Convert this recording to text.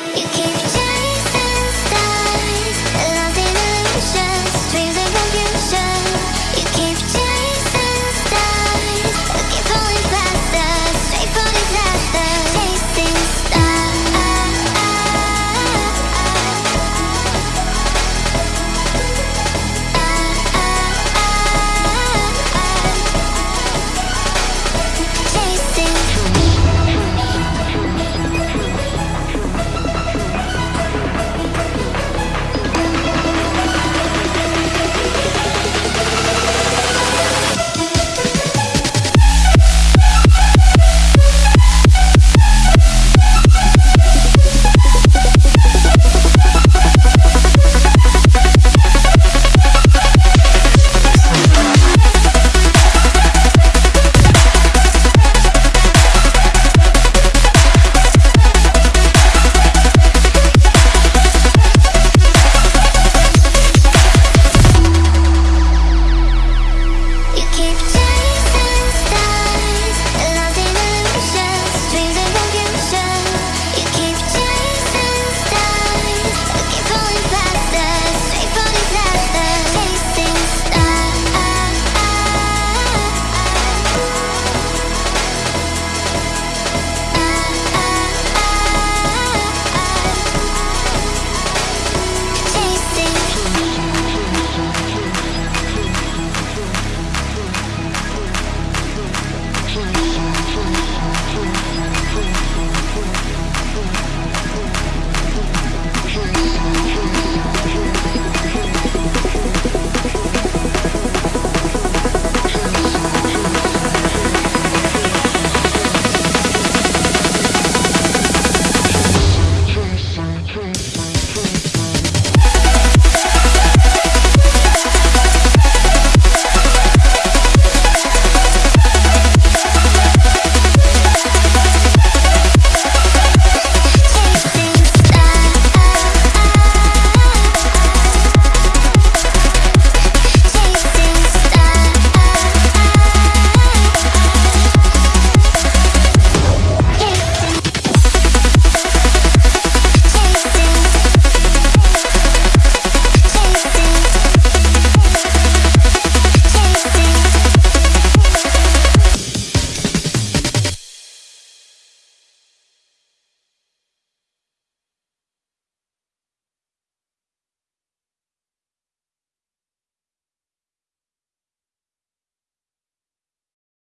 You keep